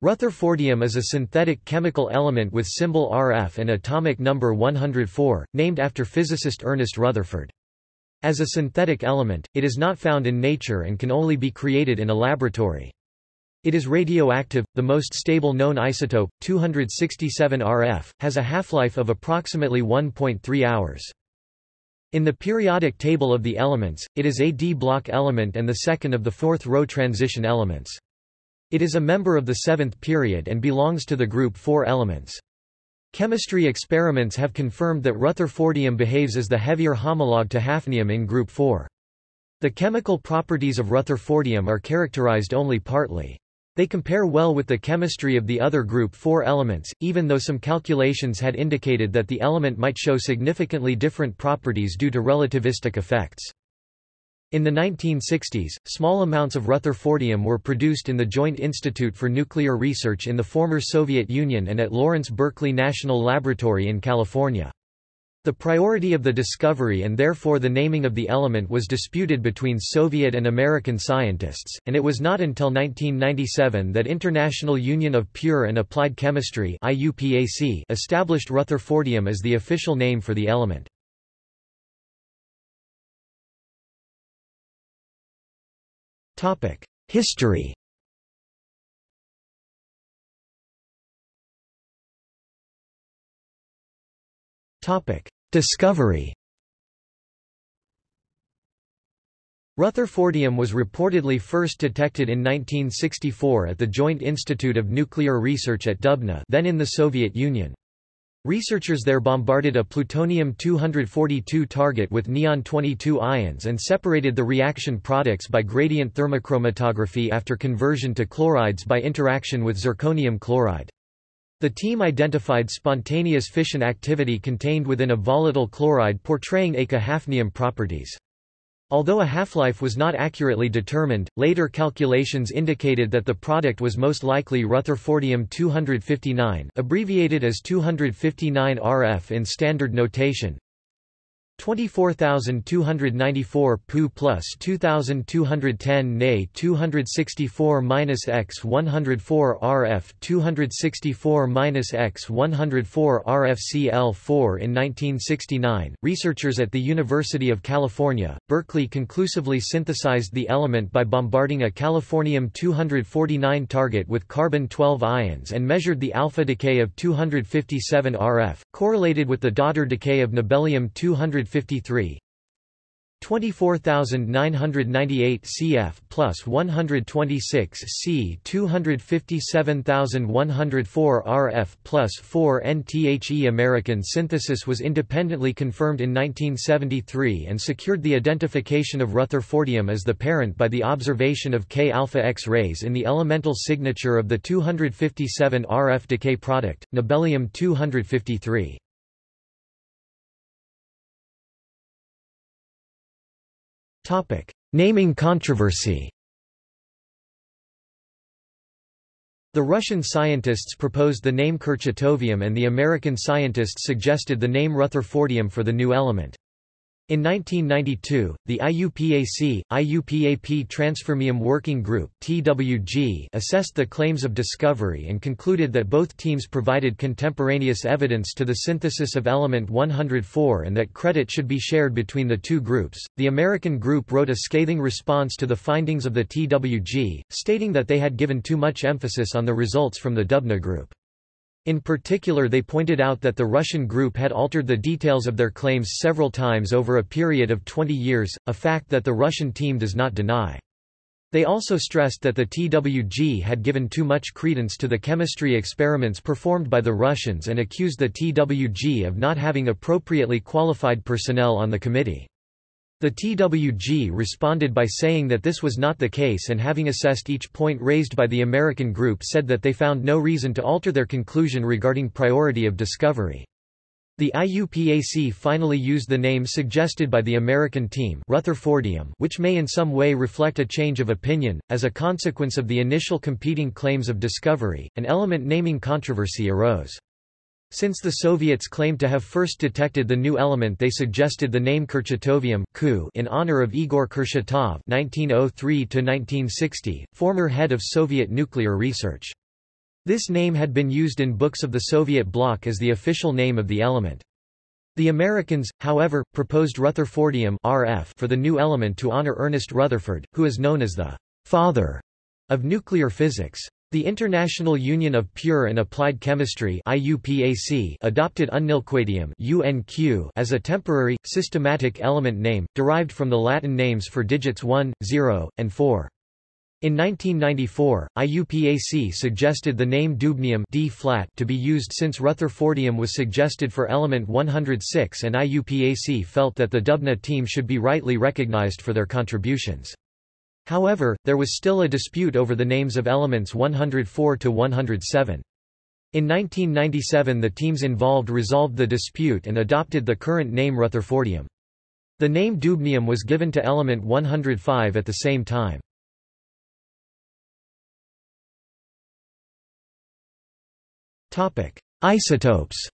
Rutherfordium is a synthetic chemical element with symbol Rf and atomic number 104, named after physicist Ernest Rutherford. As a synthetic element, it is not found in nature and can only be created in a laboratory. It is radioactive. The most stable known isotope, 267 Rf, has a half-life of approximately 1.3 hours. In the periodic table of the elements, it is a d block element and the second of the fourth row transition elements. It is a member of the seventh period and belongs to the group 4 elements. Chemistry experiments have confirmed that rutherfordium behaves as the heavier homologue to hafnium in group 4. The chemical properties of rutherfordium are characterized only partly. They compare well with the chemistry of the other group 4 elements, even though some calculations had indicated that the element might show significantly different properties due to relativistic effects. In the 1960s, small amounts of rutherfordium were produced in the Joint Institute for Nuclear Research in the former Soviet Union and at Lawrence Berkeley National Laboratory in California. The priority of the discovery and therefore the naming of the element was disputed between Soviet and American scientists, and it was not until 1997 that International Union of Pure and Applied Chemistry established rutherfordium as the official name for the element. History. Topic: Discovery. Rutherfordium was reportedly first detected in 1964 at the Joint Institute of Nuclear Research at Dubna then in the Soviet Union. Researchers there bombarded a plutonium-242 target with neon-22 ions and separated the reaction products by gradient thermochromatography after conversion to chlorides by interaction with zirconium chloride. The team identified spontaneous fission activity contained within a volatile chloride portraying eka-hafnium properties. Although a half-life was not accurately determined, later calculations indicated that the product was most likely Rutherfordium-259 abbreviated as 259 RF in standard notation, 24294 Pu plus 2210 Ne 264 minus x 104 RF 264 minus x 104 RFCl4 In 1969, researchers at the University of California, Berkeley conclusively synthesized the element by bombarding a californium-249 target with carbon-12 ions and measured the alpha decay of 257 RF, correlated with the daughter decay of nobelium-200 153 24998 cf plus 126 c 257104 rf plus 4 nthe American synthesis was independently confirmed in 1973 and secured the identification of rutherfordium as the parent by the observation of K-alpha X-rays in the elemental signature of the 257 RF decay product, nobelium-253. Naming controversy The Russian scientists proposed the name Kurchatovium and the American scientists suggested the name Rutherfordium for the new element. In 1992, the IUPAC, IUPAP Transfermium Working Group TWG assessed the claims of discovery and concluded that both teams provided contemporaneous evidence to the synthesis of element 104 and that credit should be shared between the two groups. The American group wrote a scathing response to the findings of the TWG, stating that they had given too much emphasis on the results from the Dubna group. In particular they pointed out that the Russian group had altered the details of their claims several times over a period of 20 years, a fact that the Russian team does not deny. They also stressed that the TWG had given too much credence to the chemistry experiments performed by the Russians and accused the TWG of not having appropriately qualified personnel on the committee. The TWG responded by saying that this was not the case and having assessed each point raised by the American group said that they found no reason to alter their conclusion regarding priority of discovery. The IUPAC finally used the name suggested by the American team Rutherfordium which may in some way reflect a change of opinion. As a consequence of the initial competing claims of discovery, an element naming controversy arose. Since the Soviets claimed to have first detected the new element they suggested the name Kurchatovium in honor of Igor Kurchatov (1903–1960), former head of Soviet nuclear research. This name had been used in books of the Soviet bloc as the official name of the element. The Americans, however, proposed Rutherfordium RF for the new element to honor Ernest Rutherford, who is known as the father of nuclear physics. The International Union of Pure and Applied Chemistry IUPAC adopted unnilquadium UNQ as a temporary, systematic element name, derived from the Latin names for digits 1, 0, and 4. In 1994, IUPAC suggested the name dubnium D -flat to be used since Rutherfordium was suggested for element 106 and IUPAC felt that the Dubna team should be rightly recognized for their contributions. However, there was still a dispute over the names of elements 104 to 107. In 1997 the teams involved resolved the dispute and adopted the current name Rutherfordium. The name dubnium was given to element 105 at the same time. Isotopes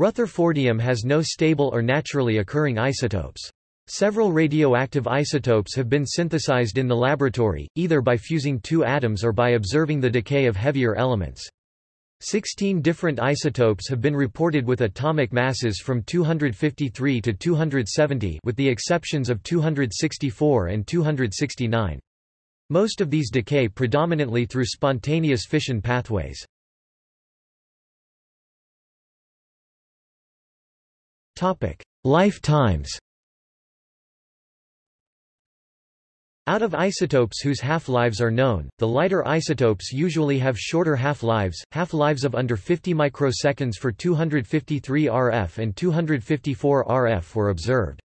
Rutherfordium has no stable or naturally occurring isotopes. Several radioactive isotopes have been synthesized in the laboratory, either by fusing two atoms or by observing the decay of heavier elements. Sixteen different isotopes have been reported with atomic masses from 253 to 270 with the exceptions of 264 and 269. Most of these decay predominantly through spontaneous fission pathways. Lifetimes Out of isotopes whose half-lives are known, the lighter isotopes usually have shorter half-lives, half-lives of under 50 microseconds for 253 RF and 254 RF were observed.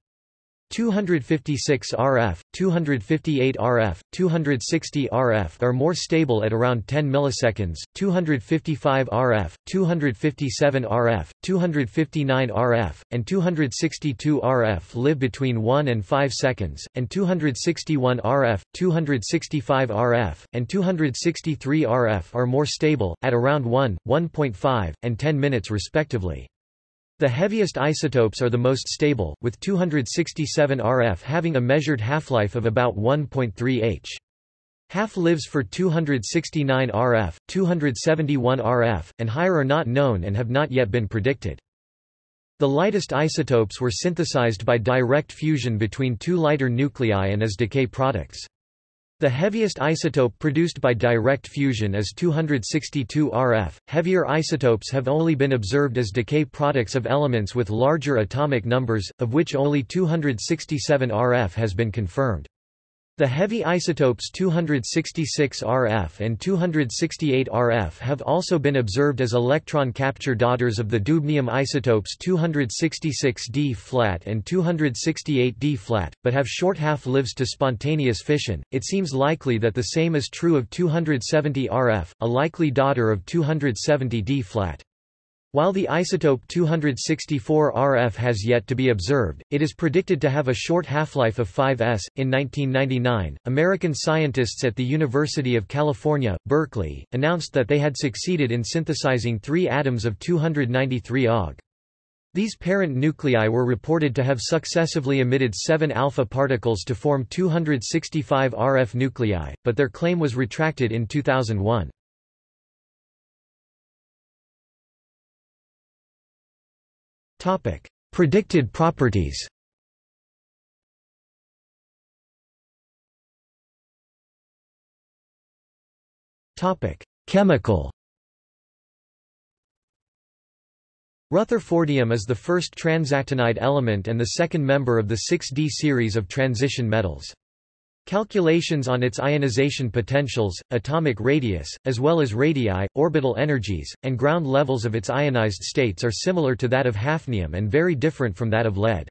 256 RF, 258 RF, 260 RF are more stable at around 10 milliseconds, 255 RF, 257 RF, 259 RF, and 262 RF live between 1 and 5 seconds, and 261 RF, 265 RF, and 263 RF are more stable, at around 1, 1.5, and 10 minutes respectively. The heaviest isotopes are the most stable, with 267 RF having a measured half-life of about 1.3 h. Half-lives for 269 RF, 271 RF, and higher are not known and have not yet been predicted. The lightest isotopes were synthesized by direct fusion between two lighter nuclei and as decay products. The heaviest isotope produced by direct fusion is 262 RF. Heavier isotopes have only been observed as decay products of elements with larger atomic numbers, of which only 267 RF has been confirmed. The heavy isotopes 266 RF and 268 RF have also been observed as electron capture daughters of the dubnium isotopes 266D flat and 268D flat, but have short half-lives to spontaneous fission. It seems likely that the same is true of 270 RF, a likely daughter of 270D flat. While the isotope 264 RF has yet to be observed, it is predicted to have a short half-life of 5s. In 1999, American scientists at the University of California, Berkeley, announced that they had succeeded in synthesizing three atoms of 293 Aug. These parent nuclei were reported to have successively emitted 7 alpha particles to form 265 RF nuclei, but their claim was retracted in 2001. Topic: Predicted properties. Topic: Chemical. Rutherfordium is the first transactinide element and the second member of the 6D series of transition metals. Calculations on its ionization potentials, atomic radius, as well as radii, orbital energies, and ground levels of its ionized states are similar to that of hafnium and very different from that of lead.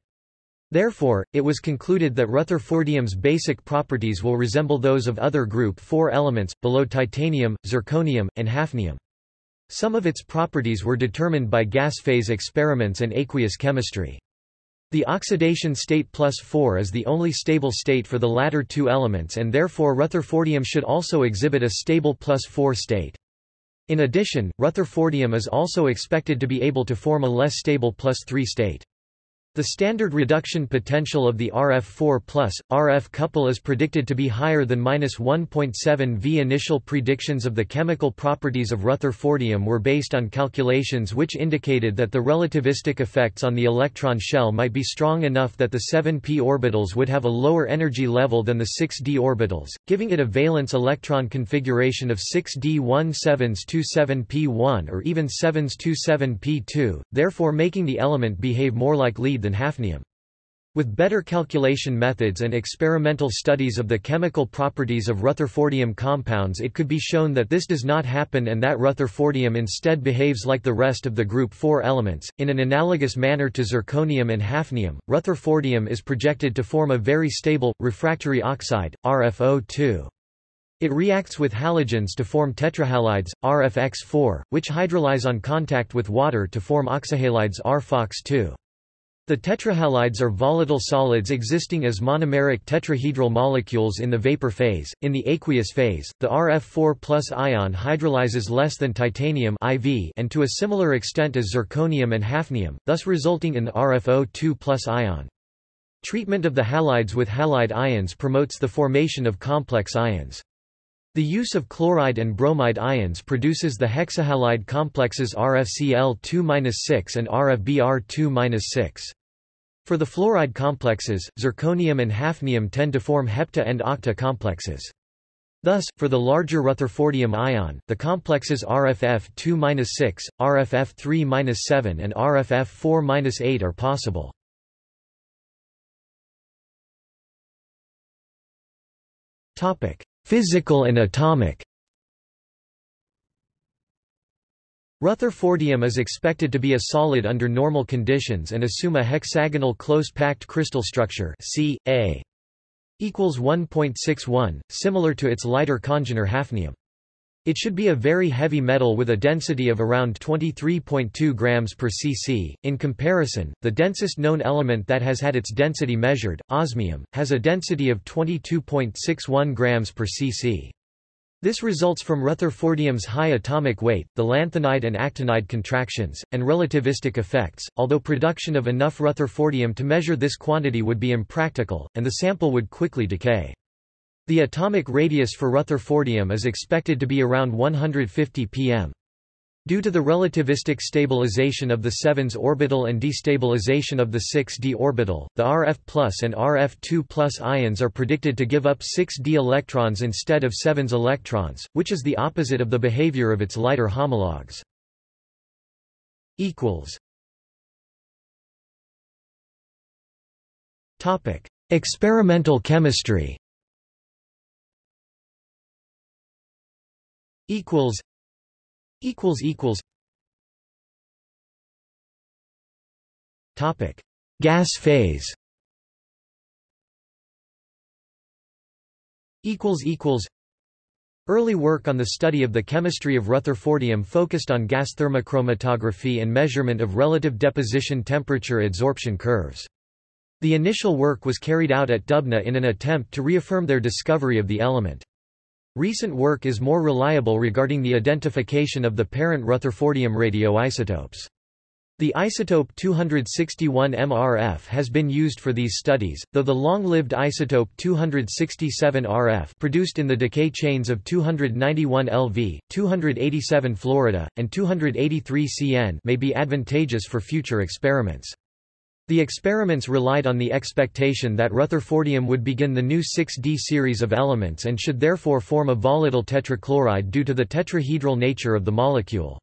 Therefore, it was concluded that Rutherfordium's basic properties will resemble those of other group 4 elements, below titanium, zirconium, and hafnium. Some of its properties were determined by gas phase experiments and aqueous chemistry. The oxidation state plus 4 is the only stable state for the latter two elements and therefore Rutherfordium should also exhibit a stable plus 4 state. In addition, Rutherfordium is also expected to be able to form a less stable plus 3 state. The standard reduction potential of the RF4 RF couple is predicted to be higher than 1.7 V. Initial predictions of the chemical properties of rutherfordium were based on calculations which indicated that the relativistic effects on the electron shell might be strong enough that the 7p orbitals would have a lower energy level than the 6d orbitals, giving it a valence electron configuration of 6d 1727p1 or even 727p2, therefore making the element behave more like lead than hafnium. With better calculation methods and experimental studies of the chemical properties of rutherfordium compounds it could be shown that this does not happen and that rutherfordium instead behaves like the rest of the group 4 elements. In an analogous manner to zirconium and hafnium, rutherfordium is projected to form a very stable, refractory oxide, RFO2. It reacts with halogens to form tetrahalides, RFX4, which hydrolyze on contact with water to form oxyhalides RFOX2. The tetrahalides are volatile solids existing as monomeric tetrahedral molecules in the vapor phase. In the aqueous phase, the RF4 ion hydrolyzes less than titanium IV and to a similar extent as zirconium and hafnium, thus resulting in the RFO2 ion. Treatment of the halides with halide ions promotes the formation of complex ions. The use of chloride and bromide ions produces the hexahalide complexes RFCl2-6 and RFBr2-6. For the fluoride complexes, zirconium and hafnium tend to form hepta and octa complexes. Thus, for the larger rutherfordium ion, the complexes RFF2-6, RFF3-7 and RFF4-8 are possible. Topic: Physical and atomic Rutherfordium is expected to be a solid under normal conditions and assume a hexagonal close-packed crystal structure C, A equals 1.61, similar to its lighter congener hafnium. It should be a very heavy metal with a density of around 23.2 grams per cc. In comparison, the densest known element that has had its density measured, osmium, has a density of 22.61 grams per cc. This results from Rutherfordium's high atomic weight, the lanthanide and actinide contractions, and relativistic effects, although production of enough Rutherfordium to measure this quantity would be impractical, and the sample would quickly decay. The atomic radius for Rutherfordium is expected to be around 150 pm. Due to the relativistic stabilization of the 7s orbital and destabilization of the 6d orbital, the Rf and Rf2 ions are predicted to give up 6d electrons instead of 7s electrons, which is the opposite of the behavior of its lighter homologues. Experimental chemistry equals equals equals topic gas phase equals equals Early work on the study of the chemistry of rutherfordium focused on gas thermochromatography and measurement of relative deposition temperature adsorption curves. The initial work was carried out at Dubna in an attempt to reaffirm their discovery of the element. Recent work is more reliable regarding the identification of the parent Rutherfordium radioisotopes. The isotope 261 MRF has been used for these studies, though the long-lived isotope 267 RF produced in the decay chains of 291 LV, 287 Florida, and 283 CN may be advantageous for future experiments. The experiments relied on the expectation that Rutherfordium would begin the new 6D series of elements and should therefore form a volatile tetrachloride due to the tetrahedral nature of the molecule.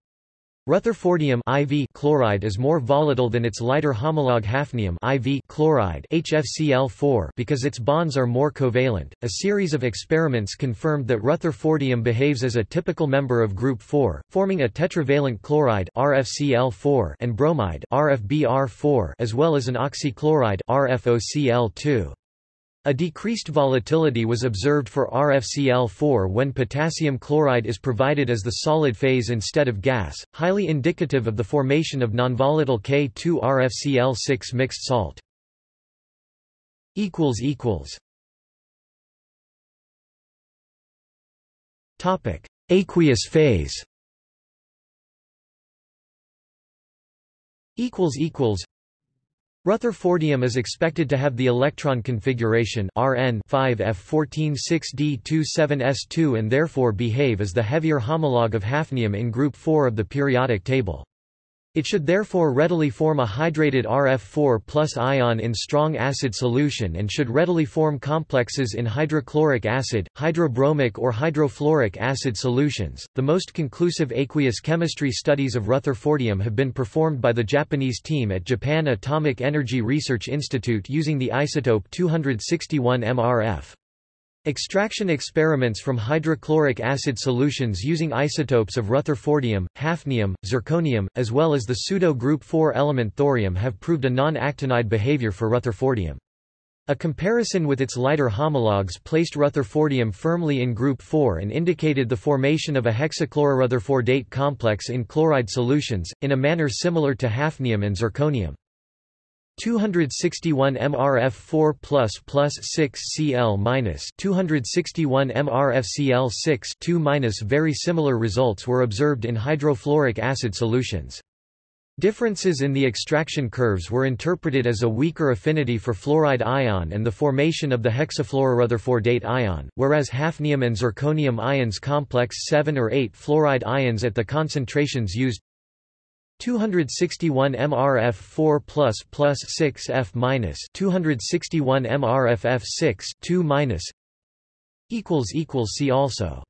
Rutherfordium IV chloride is more volatile than its lighter homologue hafnium IV chloride HFCl4 because its bonds are more covalent. A series of experiments confirmed that Rutherfordium behaves as a typical member of group 4, forming a tetravalent chloride RFCl4 and bromide RFBr4 as well as an oxychloride RFOCl2. A decreased volatility was observed for RFCl4 when potassium chloride is provided as the solid phase instead of gas, highly indicative of the formation of nonvolatile K2RFCl6 mixed salt. Topic: Aqueous phase. Rutherfordium is expected to have the electron configuration Rn 5f14-6d27s2 and therefore behave as the heavier homologue of hafnium in group 4 of the periodic table. It should therefore readily form a hydrated RF4 plus ion in strong acid solution and should readily form complexes in hydrochloric acid, hydrobromic or hydrofluoric acid solutions. The most conclusive aqueous chemistry studies of rutherfordium have been performed by the Japanese team at Japan Atomic Energy Research Institute using the isotope 261 MRF. Extraction experiments from hydrochloric acid solutions using isotopes of rutherfordium, hafnium, zirconium, as well as the pseudo-group 4 element thorium have proved a non-actinide behavior for rutherfordium. A comparison with its lighter homologues placed rutherfordium firmly in group 4 and indicated the formation of a hexachlororutherfordate complex in chloride solutions, in a manner similar to hafnium and zirconium. 261 MRF 4 plus plus 6 Cl minus 261 MRF Cl 6 2 minus very similar results were observed in hydrofluoric acid solutions. Differences in the extraction curves were interpreted as a weaker affinity for fluoride ion and the formation of the hexafluororutherfordate ion, whereas hafnium and zirconium ions complex 7 or 8 fluoride ions at the concentrations used 261 MRF 4 plus plus 6 F minus 261 MRF F 6 2 minus equals equals see also